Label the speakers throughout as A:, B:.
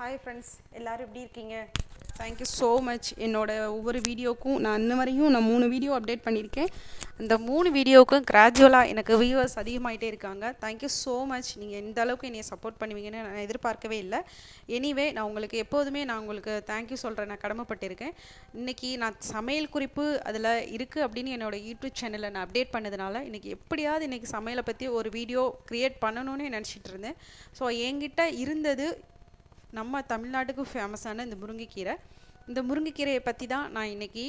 A: Hi friends எல்லோரும் எப்படி இருக்கீங்க? தேங்க்யூ ஸோ மச் என்னோட ஒவ்வொரு வீடியோக்கும் நான் இன்ன வரையும் நான் மூணு வீடியோ அப்டேட் பண்ணியிருக்கேன். அந்த மூணு வீடியோவுக்கும் கிராஜுவலாக எனக்கு வியூவர்ஸ் அதிகமாகிட்டே இருக்காங்க. தேங்க்யூ ஸோ மச் நீங்கள் இந்த அளவுக்கு என்னை சப்போர்ட் பண்ணுவீங்கன்னு நான் எதிர்பார்க்கவே இல்லை. எனிவே நான் உங்களுக்கு எப்போதுமே நான் உங்களுக்கு தேங்க்யூ சொல்கிறேன் நான் கடமைப்பட்டிருக்கேன். இன்றைக்கி நான் சமையல் குறிப்பு அதில் இருக்குது அப்படின்னு என்னோடய யூடியூப் சேனலில் நான் அப்டேட் பண்ணதுனால இன்றைக்கி எப்படியாவது இன்றைக்கி சமையலை பற்றி ஒரு வீடியோ க்ரியேட் பண்ணணும்னு நினச்சிட்டு இருந்தேன். ஸோ என்கிட்ட இருந்தது நம்ம தமிழ்நாட்டுக்கு ஃபேமஸான இந்த முருங்கைக்கீரை. இந்த முருங்கைக்கீரையை பற்றி தான் நான் இன்றைக்கி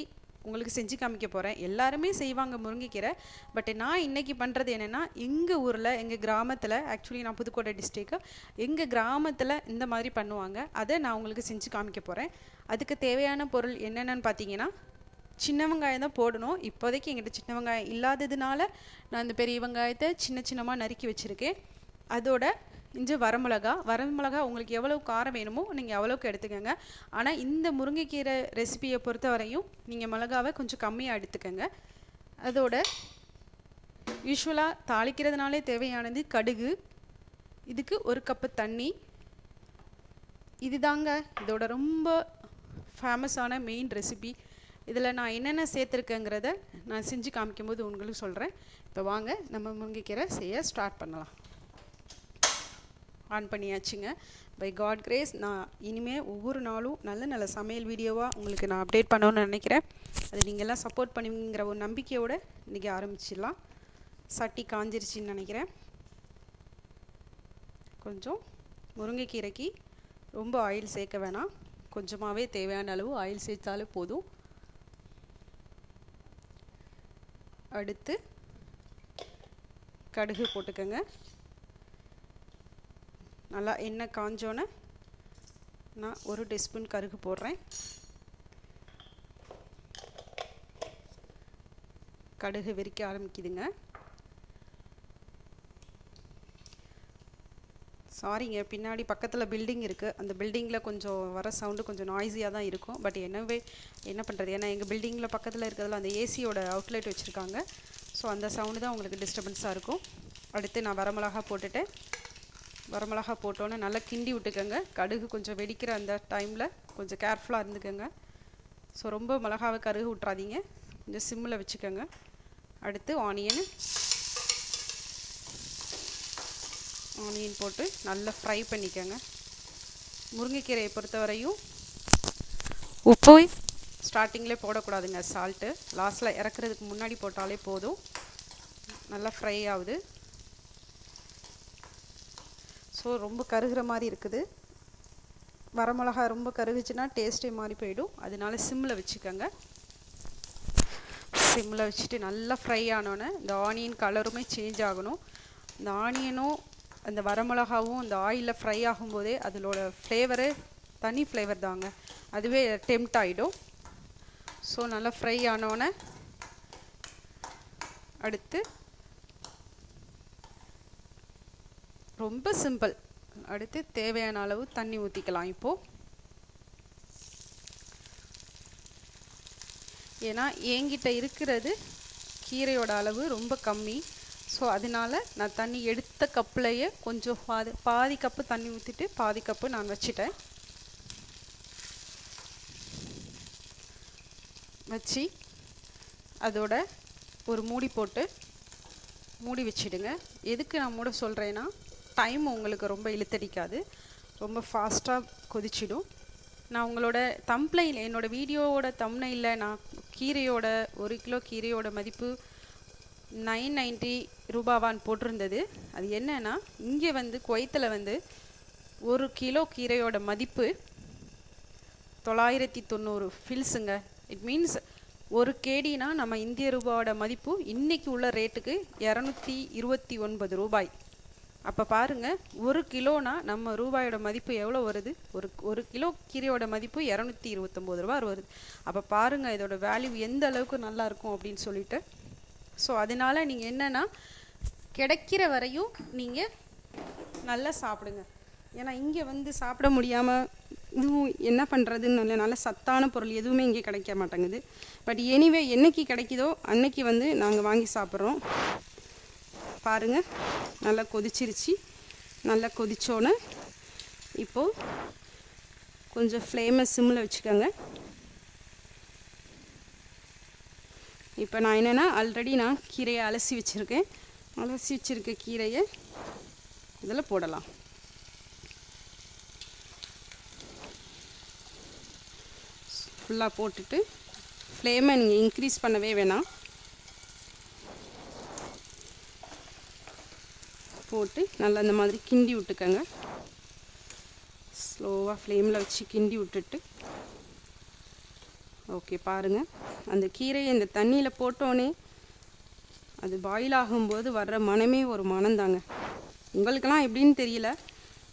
A: உங்களுக்கு செஞ்சு காமிக்க போகிறேன் எல்லாருமே செய்வாங்க முருங்கைக்கீரை. பட் நான் இன்றைக்கி பண்ணுறது என்னென்னா எங்கள் ஊரில் எங்கள் கிராமத்தில் ஆக்சுவலி நான் புதுக்கோட்டை டிஸ்ட்ரிக்கு எங்கள் கிராமத்தில் இந்த மாதிரி பண்ணுவாங்க. அதை நான் உங்களுக்கு செஞ்சு காமிக்க போகிறேன் அதுக்கு தேவையான பொருள் என்னென்னு பார்த்தீங்கன்னா சின்ன வெங்காயம் தான் போடணும். இப்போதைக்கு எங்கிட்ட சின்ன வெங்காயம் இல்லாததுனால நான் இந்த பெரிய வெங்காயத்தை சின்ன சின்னமாக நறுக்கி வச்சுருக்கேன். அதோட இஞ்சி வரமிளகா. வரமிளகா உங்களுக்கு எவ்வளோ காரம் வேணுமோ நீங்கள் அவ்வளோக்கு எடுத்துக்கோங்க. ஆனால் இந்த முருங்கைக்கீரை ரெசிபியை பொறுத்த வரையும் நீங்கள் மிளகாவை கொஞ்சம் கம்மியாக எடுத்துக்கோங்க. அதோட யூஸ்வலாக தாளிக்கிறதுனாலே தேவையானது கடுகு. இதுக்கு ஒரு கப்பு தண்ணி. இதுதாங்க இதோட ரொம்ப ஃபேமஸான மெயின் ரெசிபி இதில் நான் என்னென்ன சேர்த்துருக்கேங்கிறத நான் செஞ்சு காமிக்கும்போது உங்களுக்கு சொல்கிறேன் இப்போ வாங்க நம்ம முருங்கைக்கீரை செய்ய ஸ்டார்ட் பண்ணலாம். ஆன் பண்ணியாச்சுங்க. பை காட் கிரேஸ் நான் இனிமேல் ஒவ்வொரு நாளும் நல்ல நல்ல சமையல் வீடியோவாக உங்களுக்கு நான் அப்டேட் பண்ணணும்னு நினைக்கிறேன். அது நீங்கள்லாம் சப்போர்ட் பண்ணுவீங்கிற ஒரு நம்பிக்கையோடு இன்றைக்கி ஆரம்பிச்சிடலாம். சட்டி காஞ்சிருச்சின்னு நினைக்கிறேன். கொஞ்சம் முருங்கைக்கீரைக்கு ரொம்ப ஆயில் சேர்க்க வேணாம். கொஞ்சமாகவே தேவையான அளவு ஆயில் சேர்த்தாலே போதும். அடுத்து கடுகு போட்டுக்கோங்க. நல்லா எண்ணெய் காஞ்சோன்னே நான் ஒரு டீஸ்பூன் கருகு போடுறேன். கடுகு வெறிக்க ஆரம்பிக்குதுங்க. சாரிங்க பின்னாடி பக்கத்தில் பில்டிங் இருக்குது அந்த பில்டிங்கில் கொஞ்சம் வர சவுண்டு கொஞ்சம் நாய்ஸியாக தான் இருக்கும். பட் என்னவே என்ன பண்ணுறது ஏன்னா எங்கள் பில்டிங்கில் பக்கத்தில் இருக்கிறதுல அந்த ஏசியோட அவுட்லெட் வச்சுருக்காங்க. ஸோ அந்த சவுண்டு தான் உங்களுக்கு டிஸ்டர்பன்ஸாக இருக்கும். அடுத்து நான் வரமிளகா போட்டுட்டேன். வரமிளகா போட்டோன்னே நல்லா கிண்டி விட்டுக்கோங்க. கடுகு கொஞ்சம் வெடிக்கிற அந்த டைமில் கொஞ்சம் கேர்ஃபுல்லாக இருந்துக்கோங்க. ஸோ ரொம்ப மிளகாவை கருகு விட்றாதீங்க கொஞ்சம் சிம்மில் வச்சுக்கோங்க. அடுத்து ஆனியன் ஆனியன் போட்டு நல்லா ஃப்ரை பண்ணிக்கோங்க. முருங்கைக்கீரையை பொறுத்தவரையும் உப்பு ஸ்டார்டிங்கில் போடக்கூடாதுங்க சால்ட்டு லாஸ்ட்டில் இறக்குறதுக்கு முன்னாடி போட்டாலே போதும். நல்லா ஃப்ரை ஆகுது. ஸோ ரொம்ப கருகிற மாதிரி இருக்குது. வரமிளகா ரொம்ப கருகுச்சுன்னா டேஸ்ட்டே மாறி போயிடும். அதனால சிம்மில் வச்சுக்கோங்க. சிம்மில் வச்சுட்டு நல்லா ஃப்ரை ஆனோன்னே இந்த ஆனியன் கலருமே சேஞ்ச் ஆகணும். இந்த ஆனியனும் அந்த வரமிளகாவும் அந்த ஆயிலில் ஃப்ரை ஆகும்போதே அதோட ஃப்ளேவரு தனி ஃப்ளேவர் தாங்க. அதுவே டெம்ட் ஆகிடும் ஸோ நல்லா ஃப்ரை ஆனோன்னே அடுத்து ரொம்ப சிம்பிள். அடுத்து தேவையான அளவு தண்ணி ஊற்றிக்கலாம் இப்போது ஏன்னா என்கிட்ட இருக்கிறது கீரையோட அளவு ரொம்ப கம்மி. ஸோ அதனால நான் தண்ணி எடுத்த கப்புலையே கொஞ்சம் பாதி பாதி கப்பு தண்ணி ஊற்றிட்டு பாதி கப்பு நான் வச்சிட்டேன். வச்சு அதோட ஒரு மூடி போட்டு மூடி வச்சிடுங்க. எதுக்கு நான் மூட சொல்கிறேன்னா டைம் உங்களுக்கு ரொம்ப இழுத்தடிக்காது. ரொம்ப ஃபாஸ்ட்டாக கொதிச்சிடும். நான் உங்களோட தம்ப்ளைன் என்னோடய வீடியோவோட தம்னையில் நான் கீரையோட ஒரு கிலோ கீரையோட மதிப்பு நைன் நைன்ட்டி ரூபாவான் போட்டிருந்தது. அது என்னன்னா இங்கே வந்து குவைத்தில் வந்து ஒரு கிலோ கீரையோட மதிப்பு தொள்ளாயிரத்தி தொண்ணூறு ஃபில்ஸுங்க இட் மீன்ஸ் ஒரு கேடினா நம்ம இந்திய ரூபாவோட மதிப்பு இன்றைக்கி உள்ள ரேட்டுக்கு இரநூத்தி இருபத்தி ஒன்பது ரூபாய். அப்போ பாருங்கள் ஒரு கிலோனா நம்ம ரூபாயோட மதிப்பு எவ்வளோ வருது? ஒரு ஒரு கிலோ கீரையோட மதிப்பு இரநூத்தி இருபத்தொம்போது ரூபா வருது. அப்போ பாருங்கள் இதோட வேல்யூ எந்த அளவுக்கு நல்லா இருக்கும் அப்படின்னு சொல்லிட்டு. ஸோ அதனால் நீங்கள் என்னென்னா கிடைக்கிற வரையும் நீங்கள் நல்லா சாப்பிடுங்க. ஏன்னா இங்கே வந்து சாப்பிட முடியாமல் இதுவும் என்ன பண்ணுறதுன்னு நல்ல நல்ல சத்தான பொருள் எதுவுமே இங்கே கிடைக்க மாட்டேங்குது. பட் எனிவே என்னைக்கு கிடைக்குதோ அன்னைக்கு வந்து நாங்கள் வாங்கி சாப்பிட்றோம். பாருங்கள் நல்லா கொதிச்சிருச்சு. நல்லா கொதிச்சோன்னே இப்போது கொஞ்சம் ஃப்ளேமை சிம்மில் வச்சுக்கோங்க. இப்போ நான் என்னென்னா ஆல்ரெடி நான் கீரையை அலசி வச்சுருக்கேன். அலசி வச்சுருக்க கீரையை இதில் போடலாம். ஃபுல்லாக போட்டுட்டு ஃப்ளேமை நீங்கள் இன்க்ரீஸ் பண்ணவே வேணாம். போட்டு நல்லா இந்த மாதிரி கிண்டி விட்டுக்கோங்க. ஸ்லோவாக ஃப்ளேமில் வச்சு கிண்டி விட்டுட்டு. ஓகே பாருங்கள் அந்த கீரையை இந்த தண்ணியில் போட்டோன்னே அது பாயில் ஆகும்போது வர்ற மனமே ஒரு மனம்தாங்க உங்களுக்கெல்லாம் எப்படின்னு தெரியல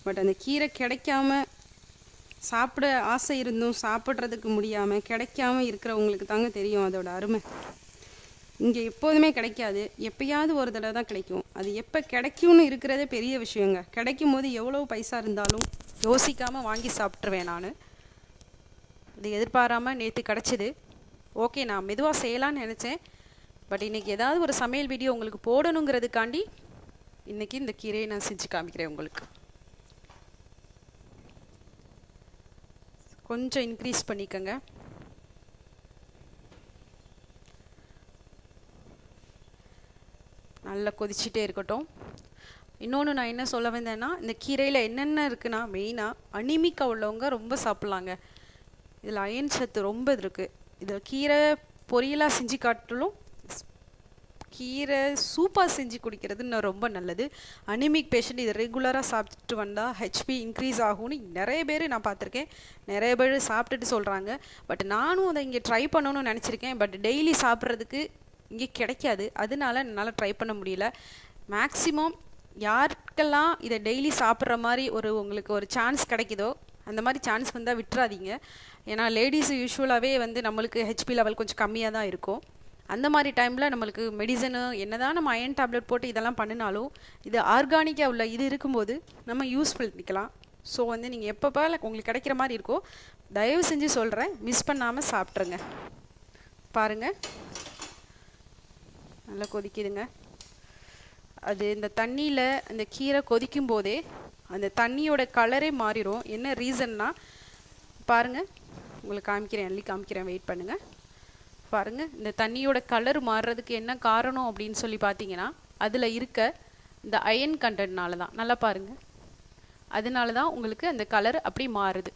A: பட் அந்த கீரை கிடைக்காம சாப்பிட ஆசை இருந்தும் சாப்பிட்றதுக்கு முடியாமல் கிடைக்காம இருக்கிறவங்களுக்கு தாங்க தெரியும் அதோட அருமை. இங்கே எப்போதுமே கிடைக்காது. எப்பயாவது ஒரு தடவை தான் கிடைக்கும். அது எப்போ கிடைக்கும்னு இருக்கிறதே பெரிய விஷயங்க. கிடைக்கும் போது எவ்வளோ பைசா இருந்தாலும் யோசிக்காமல் வாங்கி சாப்பிட்ருவேன் நான். இது எதிர்பாராமல் நேற்று கிடச்சிது. ஓகே நான் மெதுவாக செய்யலான்னு நினச்சேன். பட் இன்றைக்கி ஏதாவது ஒரு சமையல் வீடியோ உங்களுக்கு போடணுங்கிறதுக்காண்டி இன்றைக்கி இந்த கீரையை நான் செஞ்சு காமிக்கிறேன் உங்களுக்கு. கொஞ்சம் இன்க்ரீஸ் பண்ணிக்கோங்க. நல்லா கொதிச்சுட்டே இருக்கட்டும். இன்னொன்று நான் என்ன சொல்ல வந்தேன்னா இந்த கீரையில் என்னென்ன இருக்குன்னா மெயினாக அனிமிக்கா உள்ளவங்க ரொம்ப சாப்பிட்லாங்க. இதில் அயன் சத்து ரொம்ப இருக்குது இதில் கீரை பொரியலாக செஞ்சு காட்டிலும் கீரை சூப்பாக செஞ்சு குடிக்கிறது இன்னும் ரொம்ப நல்லது. அனிமிக் பேஷண்ட் இதை ரெகுலராக சாப்பிட்டுட்டு வந்தால் ஹெச்பி இன்க்ரீஸ் ஆகும்னு நிறைய பேர் நான் பார்த்துருக்கேன். நிறைய பேர் சாப்பிட்டுட்டு சொல்கிறாங்க பட் நானும் அதை இங்கே ட்ரை பண்ணணும்னு நினச்சிருக்கேன். பட் டெய்லி சாப்பிட்றதுக்கு இங்கே கிடைக்காது. அதனால என்னால் ட்ரை பண்ண முடியல. மேக்ஸிமம் யாருக்கெல்லாம் இதை டெய்லி சாப்பிட்ற மாதிரி ஒரு உங்களுக்கு ஒரு சான்ஸ் கிடைக்குதோ அந்த மாதிரி சான்ஸ் வந்தால் விட்டுறாதீங்க. ஏன்னா லேடிஸ் யூஸ்வலாகவே வந்து நம்மளுக்கு ஹெச்பி லெவல் கொஞ்சம் கம்மியாக தான் இருக்கும். அந்த மாதிரி டைமில் நம்மளுக்கு மெடிசனு என்ன தான் நம்ம அயன் டேப்லெட் போட்டு இதெல்லாம் பண்ணினாலும் இது ஆர்கானிக்காக உள்ள இது இருக்கும்போது நம்ம யூஸ் பண்ணிக்கலாம் ஸோ வந்து நீங்கள் எப்பப்போ உங்களுக்கு கிடைக்கிற மாதிரி இருக்கோ தயவு செஞ்சு சொல்கிறேன் மிஸ் பண்ணாமல் சாப்பிட்ருங்க பாருங்கள் நல்லா கொதிக்குதுங்க. அது இந்த தண்ணியில் அந்த கீரை கொதிக்கும் போதே அந்த தண்ணியோட கலரே மாறிடும் என்ன ரீசன்னா பாருங்கள் உங்களுக்கு காமிக்கிறேன் அள்ளி காமிக்கிறேன் வெயிட் பண்ணுங்கள் பாருங்கள் இந்த தண்ணியோட கலர் மாறுறதுக்கு என்ன காரணம் அப்படின்னு சொல்லி பார்த்தீங்கன்னா அதில் இருக்க இந்த அயன் கண்டனால தான் நல்லா பாருங்கள் அதனால தான் உங்களுக்கு அந்த கலர் அப்படி மாறுது.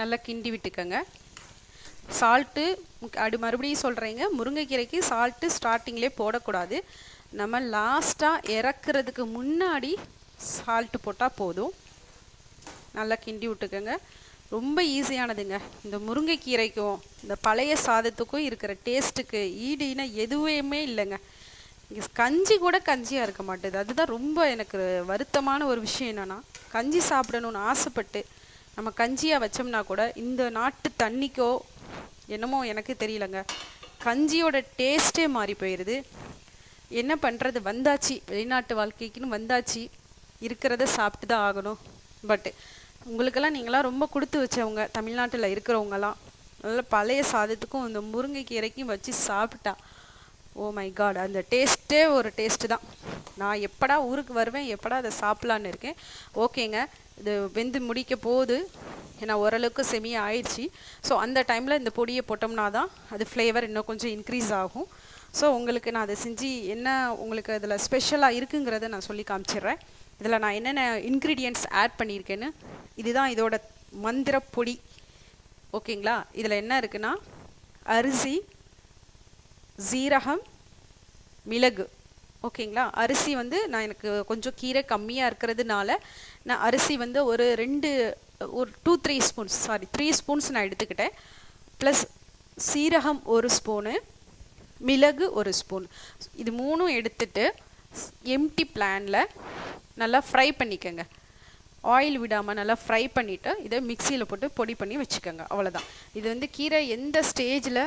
A: நல்லா கிண்டி விட்டுக்கங்க. சால்ட்டு அடி மறுபடியும் சொல்கிறேங்க முருங்கைக்கீரைக்கு சால்ட்டு ஸ்டார்டிங்லேயே போடக்கூடாது. நம்ம லாஸ்ட்டாக இறக்குறதுக்கு முன்னாடி சால்ட்டு போட்டால் போதும். நல்லா கிண்டி விட்டுக்கோங்க. ரொம்ப ஈஸியானதுங்க இந்த முருங்கைக்கீரைக்கும் இந்த பழைய சாதத்துக்கும் இருக்கிற டேஸ்ட்டுக்கு ஈடுனா எதுவுமே இல்லைங்க. இங்கே கஞ்சி கூட கஞ்சியாக இருக்க மாட்டேது. அதுதான் ரொம்ப எனக்கு வருத்தமான ஒரு விஷயம் என்னென்னா கஞ்சி சாப்பிடணும்னு ஆசைப்பட்டு நம்ம கஞ்சியாக வச்சோம்னா கூட இந்த நாட்டு தண்ணிக்கோ என்னமோ எனக்கு தெரியலங்க. கஞ்சியோட டேஸ்ட்டே மாறி போயிடுது என்ன பண்ணுறது வந்தாச்சு. வெளிநாட்டு வாழ்க்கைக்குன்னு வந்தாச்சு. இருக்கிறத சாப்பிட்டு தான் ஆகணும். பட்டு உங்களுக்கெல்லாம் நீங்களாம் ரொம்ப கொடுத்து வச்சவங்க. தமிழ்நாட்டில் இருக்கிறவங்கலாம் நல்ல பழைய சாதத்துக்கும் இந்த முருங்கைக்கீரைக்கும் வச்சு சாப்பிட்டா ஓ மை காட் அந்த டேஸ்ட்டே ஒரு டேஸ்ட்டு தான். நான் எப்படா ஊருக்கு வருவேன் எப்படா அதை சாப்பிட்லான்னு இருக்கேன். ஓகேங்க இது வெந்து முடிக்க போகுது. ஏன்னா ஓரளவுக்கு செமி ஆயிடுச்சு. ஸோ அந்த டைமில் இந்த பொடியை போட்டோம்னா தான் அது ஃப்ளேவர் இன்னும் கொஞ்சம் இன்க்ரீஸ் ஆகும். ஸோ உங்களுக்கு நான் அதை செஞ்சு என்ன உங்களுக்கு அதில் ஸ்பெஷலாக இருக்குங்கிறத நான் சொல்லி காமிச்சிடுறேன். இதில் நான் என்னென்ன இன்க்ரீடியன்ட்ஸ் ஆட் பண்ணியிருக்கேன்னு இதுதான் இதோட மந்திர பொடி. ஓகேங்களா இதில் என்ன இருக்குன்னா அரிசி ஜீரகம் மிளகு. ஓகேங்களா? அரிசி வந்து நான் எனக்கு கொஞ்சம் கீரை கம்மியாக இருக்கிறதுனால நான் அரிசி வந்து ஒரு ரெண்டு ஒரு two three spoons sorry three spoons நான் எடுத்துக்கிட்டேன். ப்ளஸ் சீரகம் ஒரு ஸ்பூனு மிளகு ஒரு ஸ்பூன் இது மூணும் எடுத்துட்டு எம்டி பிளானில் நல்லா ஃப்ரை பண்ணிக்கோங்க. ஆயில் விடாமல் நல்லா ஃப்ரை பண்ணிவிட்டு இதை மிக்சியில் போட்டு பொடி பண்ணி வச்சுக்கோங்க. அவ்வளோதான் இது வந்து கீரை எந்த ஸ்டேஜில்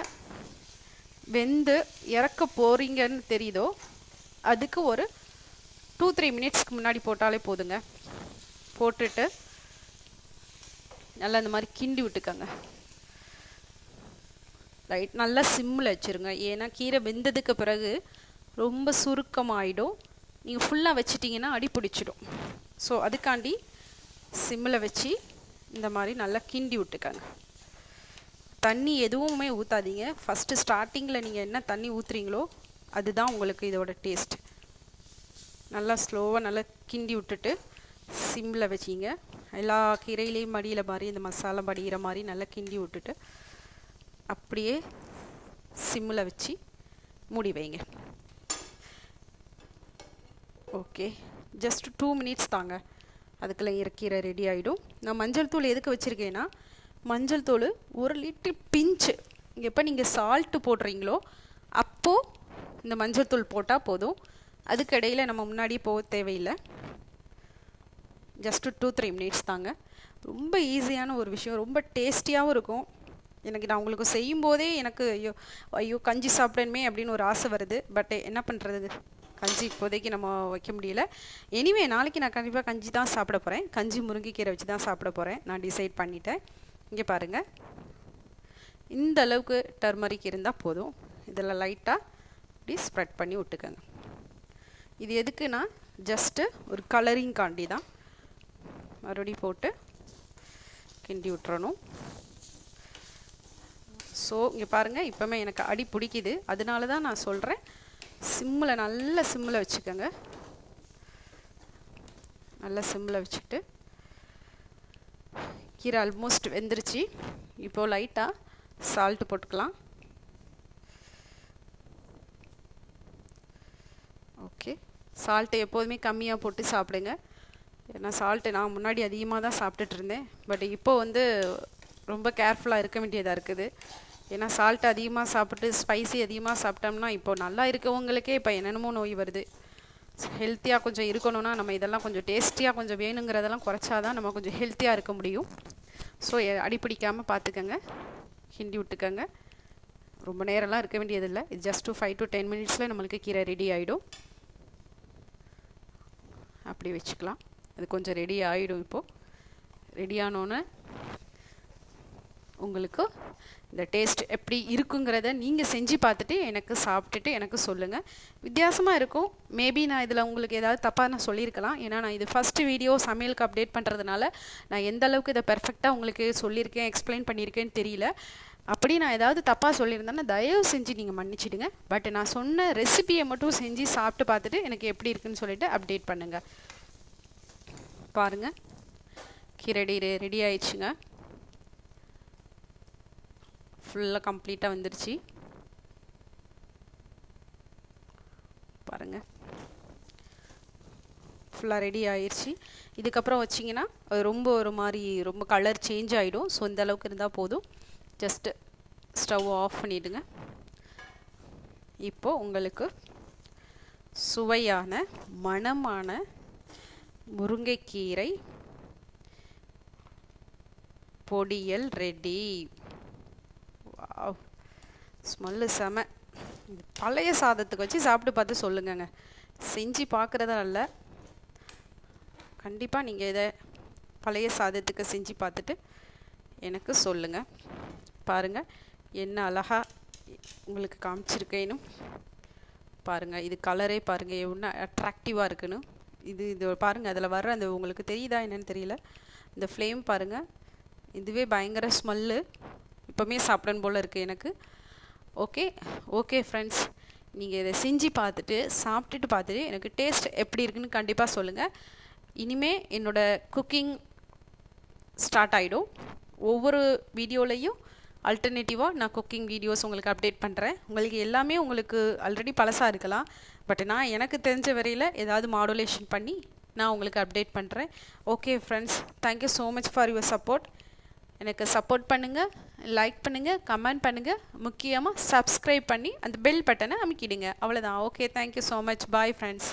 A: வெந்து இறக்க போகிறீங்கன்னு தெரியுதோ? அதுக்கு ஒரு டூ த்ரீ மினிட்ஸ்க்கு முன்னாடி போட்டாலே போதுங்க. போட்டுட்டு நல்லா இந்த மாதிரி கிண்டி விட்டுக்கோங்க. ரைட் நல்லா சிம்மில் வச்சுருங்க. ஏன்னா கீரை வெந்ததுக்கு பிறகு ரொம்ப சுருக்கமாகிடும் நீங்கள் ஃபுல்லாக வச்சிட்டிங்கன்னா அடி பிடிச்சிடும். ஸோ அதுக்காண்டி சிம்மில் வச்சு இந்த மாதிரி நல்லா கிண்டி விட்டுக்கோங்க. தண்ணி எதுவுமே ஊற்றாதீங்க ஃபஸ்ட்டு ஸ்டார்டிங்கில் நீங்கள் என்ன தண்ணி ஊற்றுறீங்களோ அதுதான் உங்களுக்கு இதோட டேஸ்ட் நல்லா ஸ்லோவாக நல்லா கிண்டி விட்டுட்டு சிம்மில் வச்சிங்க. எல்லா கீரையிலையும் மடியில் மாதிரி இந்த மசாலா படிகிற மாதிரி நல்லா கிண்டி விட்டுட்டு அப்படியே சிம்மில் வச்சு மூடி வைங்க. ஓகே ஜஸ்ட் டூ மினிட்ஸ் தாங்க. அதுக்குள்ளே இறக்கீரை ரெடி ஆகிடும் நான் மஞ்சள் தூள் எதுக்கு வச்சுருக்கேன்னா மஞ்சள் தூள் ஒரு லிட்டர் பிஞ்சு. எப்போ நீங்கள் சால்ட்டு போடுறீங்களோ அப்போது இந்த மஞ்சள் தூள் போட்டால் போதும். அதுக்கு இடையில் நம்ம முன்னாடி போக தேவையில்லை. ஜஸ்ட்டு டூ த்ரீ மினிட்ஸ் தாங்க. ரொம்ப ஈஸியான ஒரு விஷயம். ரொம்ப டேஸ்டியாகவும் இருக்கும். எனக்கு நான் உங்களுக்கு செய்யும்போதே எனக்கு ஐயோ ஐயோ கஞ்சி சாப்பிடணுமே அப்படின்னு ஒரு ஆசை வருது. பட் என்ன பண்ணுறது கஞ்சி இப்போதைக்கு நம்ம வைக்க முடியல. எனிவே நாளைக்கு நான் கண்டிப்பாக கஞ்சி தான் சாப்பிட போகிறேன் கஞ்சி முருங்கைக்கீரை வச்சு தான் சாப்பிட போகிறேன் நான் டிசைட் பண்ணிட்டேன். இங்கே பாருங்கள் இந்த அளவுக்கு டர்மரிக் இருந்தால் போதும். இதில் லைட்டாக இப்படி ஸ்ப்ரெட் பண்ணி விட்டுக்கோங்க. இது எதுக்குன்னா ஜஸ்ட்டு ஒரு கலரிங் காண்டி தான். மறுபடியும் போட்டு கிண்டி விட்டுறணும். ஸோ இங்கே பாருங்கள் இப்போமே எனக்கு அடி பிடிக்குது. அதனால தான் நான் சொல்கிறேன் சிம்மில் நல்ல சிம்மில் வச்சுக்கோங்க. நல்ல சிம்மில் வச்சுட்டு கீரை ஆல்மோஸ்ட் வெந்துருச்சு. இப்போது லைட்டாக சால்ட்டு போட்டுக்கலாம். ஓகே சால்ட்டு எப்போதுமே கம்மியாக போட்டு சாப்பிடுங்க. ஏன்னா சால்ட்டு நான் முன்னாடி அதிகமாக தான் சாப்பிட்டுட்டு இருந்தேன். பட் இப்போ வந்து ரொம்ப கேர்ஃபுல்லாக இருக்க வேண்டியதாக இருக்குது. ஏன்னா சால்ட் அதிகமாக சாப்பிட்டு ஸ்பைசி அதிகமாக சாப்பிட்டோம்னா இப்போ நல்லா இருக்கவங்களுக்கே இப்போ என்னென்னமோ நோய் வருது. ஹெல்த்தியாக கொஞ்சம் இருக்கணும்னா நம்ம இதெல்லாம் கொஞ்சம் டேஸ்டியாக கொஞ்சம் வேணுங்கிறதெல்லாம் குறைச்சாதான் நம்ம கொஞ்சம் ஹெல்த்தியாக இருக்க முடியும். ஸோ அடிப்பிடிக்காமல் பார்த்துக்கங்க கிண்டி விட்டுக்கோங்க. ரொம்ப நேரம்லாம் இருக்க வேண்டியதில்லை. இது just two five to ten மினிட்ஸில் நம்மளுக்கு கீரை ரெடி ஆகிடும் அப்படி வச்சுக்கலாம். அது கொஞ்சம் ரெடி ஆகிடும் இப்போது ரெடி ஆனோன்னே உங்களுக்கு இந்த டேஸ்ட் எப்படி இருக்குங்கிறத நீங்கள் செஞ்சு பார்த்துட்டு எனக்கு சாப்பிட்டுட்டு எனக்கு சொல்லுங்கள் வித்தியாசமாக இருக்கும். மேபி நான் இதில் உங்களுக்கு ஏதாவது தப்பாக நான் சொல்லியிருக்கலாம். ஏன்னா நான் இது ஃபஸ்ட்டு வீடியோ சமையலுக்கு அப்டேட் பண்ணுறதுனால நான் எந்த அளவுக்கு இதை பெர்ஃபெக்டாக உங்களுக்கு சொல்லியிருக்கேன் எக்ஸ்பிளைன் பண்ணியிருக்கேன்னு தெரியல. அப்படி நான் ஏதாவது தப்பாக சொல்லியிருந்தேன்னா தயவு செஞ்சு நீங்கள் மன்னிச்சிடுங்க. பட் நான் சொன்ன ரெசிபியை மட்டும் செஞ்சு சாப்பிட்டு பார்த்துட்டு எனக்கு எப்படி இருக்குன்னு சொல்லிட்டு அப்டேட் பண்ணுங்கள் பாருங்கள் கீரை ரெடி ஆயிடுச்சுங்க. ஃபுல்லாக கம்ப்ளீட்டாக வந்துருச்சு. பாருங்கள் ஃபுல்லாக ரெடி ஆயிடுச்சு இதுக்கப்புறம் வச்சிங்கன்னா அது ரொம்ப ஒரு மாதிரி ரொம்ப கலர் சேஞ்ச் ஆகிடும் ஸோ இந்த அளவுக்கு இருந்தால் போதும். ஜஸ்ட்டு ஸ்டவ் ஆஃப் பண்ணிவிடுங்க இப்போது உங்களுக்கு சுவையான மணமான முருங்கைக்கீரை பொடியல் ரெடி ஸ்மெல்லு செம. இது பழைய சாதத்துக்கு வச்சு சாப்பிட்டு பார்த்து சொல்லுங்கங்க. செஞ்சு பார்க்குறதா இல்லை. கண்டிப்பாக நீங்கள் இதை பழைய சாதத்துக்கு செஞ்சு பார்த்துட்டு எனக்கு சொல்லுங்கள் பாருங்கள் என்ன அழகாக உங்களுக்கு காமிச்சிருக்கேன்னு பாருங்கள் இது கலரே பாருங்கள் எவ்வளோ அட்ராக்டிவாக இருக்குன்னு. இது இது பாருங்கள் அதில் வர்ற அந்த உங்களுக்கு தெரியுதா என்னன்னு தெரியல. இந்த ஃப்ளேம் பாருங்கள் இதுவே பயங்கர ஸ்மெல்லு இப்போவுமே சாப்பிடணும் போல் இருக்குது எனக்கு. ஓகே ஓகே ஃப்ரெண்ட்ஸ் நீங்கள் இதை செஞ்சு பார்த்துட்டு சாப்பிட்டுட்டு பார்த்துட்டு எனக்கு டேஸ்ட் எப்படி இருக்குன்னு கண்டிப்பாக சொல்லுங்கள் இனிமே என்னோடய குக்கிங் ஸ்டார்ட் ஆகிடும் ஒவ்வொரு வீடியோலையும் அல்டர்னேட்டிவாக நான் குக்கிங் வீடியோஸ் உங்களுக்கு அப்டேட் பண்ணுறேன் உங்களுக்கு எல்லாமே உங்களுக்கு ஆல்ரெடி பழசாக இருக்கலாம். பட் நான் எனக்கு தெரிஞ்ச வரையில் ஏதாவது மாடுலேஷன் பண்ணி நான் உங்களுக்கு அப்டேட் பண்ணுறேன் okay friends thank you so much for your support எனக்கு சப்போர்ட் பண்ணுங்கள் லைக் பண்ணுங்கள் கமெண்ட் பண்ணுங்கள் முக்கியமாக சப்ஸ்கிரைப் பண்ணி அந்த பெல் பட்டனை அமைக்கிடுங்க. அவ்வளோதான் okay thank you so much bye friends